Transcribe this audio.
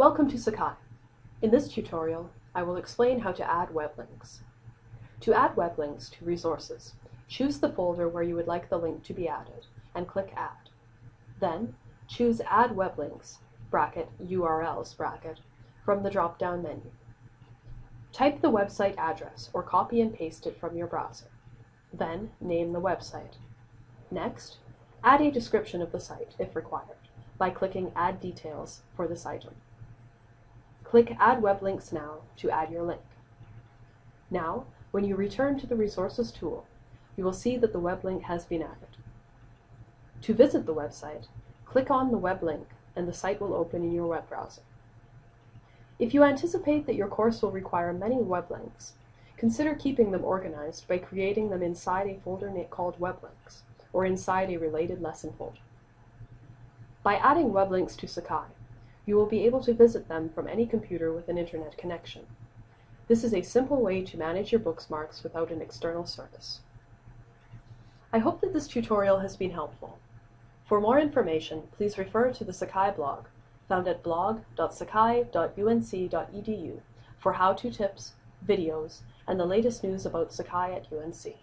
Welcome to Sakai. In this tutorial, I will explain how to add web links. To add web links to resources, choose the folder where you would like the link to be added, and click Add. Then, choose Add Web Links bracket, URLs bracket, from the drop-down menu. Type the website address or copy and paste it from your browser. Then, name the website. Next, add a description of the site, if required, by clicking Add Details for this item. Click Add Web Links Now to add your link. Now, when you return to the Resources tool, you will see that the web link has been added. To visit the website, click on the web link and the site will open in your web browser. If you anticipate that your course will require many web links, consider keeping them organized by creating them inside a folder called Web Links, or inside a related lesson folder. By adding web links to Sakai, you will be able to visit them from any computer with an internet connection. This is a simple way to manage your Bookmarks without an external service. I hope that this tutorial has been helpful. For more information, please refer to the Sakai blog, found at blog.sakai.unc.edu for how-to tips, videos, and the latest news about Sakai at UNC.